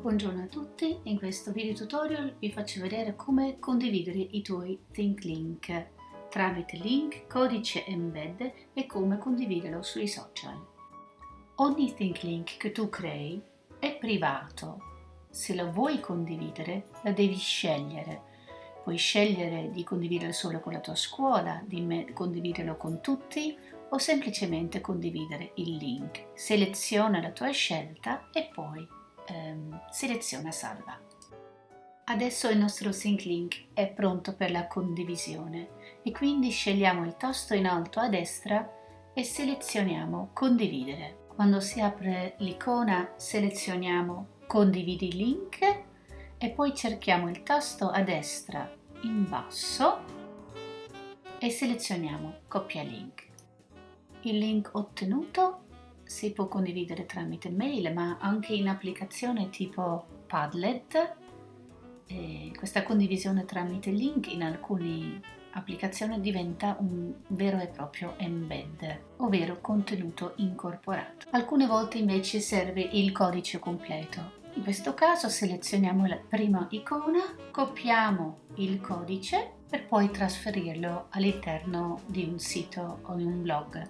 Buongiorno a tutti, in questo video tutorial vi faccio vedere come condividere i tuoi Think Link tramite link, codice embed e come condividerlo sui social. Ogni Think Link che tu crei è privato. Se lo vuoi condividere, la devi scegliere. Puoi scegliere di condividerlo solo con la tua scuola, di condividerlo con tutti o semplicemente condividere il link. Seleziona la tua scelta e poi seleziona salva. Adesso il nostro sync link è pronto per la condivisione e quindi scegliamo il tasto in alto a destra e selezioniamo condividere. Quando si apre l'icona selezioniamo condividi link e poi cerchiamo il tasto a destra in basso e selezioniamo copia link. Il link ottenuto si può condividere tramite mail ma anche in applicazione tipo Padlet. E questa condivisione tramite link in alcune applicazioni diventa un vero e proprio embed, ovvero contenuto incorporato. Alcune volte invece serve il codice completo. In questo caso selezioniamo la prima icona, copiamo il codice per poi trasferirlo all'interno di un sito o di un blog.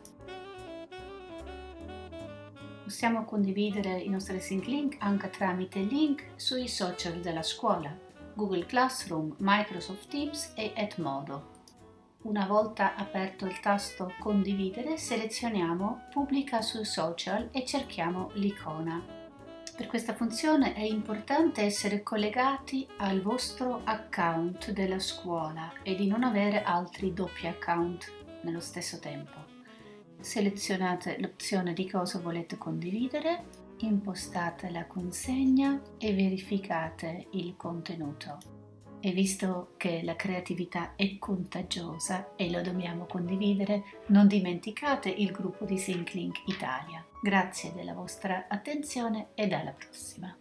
Possiamo condividere i nostri sync link anche tramite link sui social della scuola, Google Classroom, Microsoft Teams e Edmodo. Una volta aperto il tasto Condividere, selezioniamo Pubblica sui social e cerchiamo l'icona. Per questa funzione è importante essere collegati al vostro account della scuola e di non avere altri doppi account nello stesso tempo selezionate l'opzione di cosa volete condividere, impostate la consegna e verificate il contenuto. E visto che la creatività è contagiosa e lo dobbiamo condividere, non dimenticate il gruppo di SyncLink Italia. Grazie della vostra attenzione e alla prossima!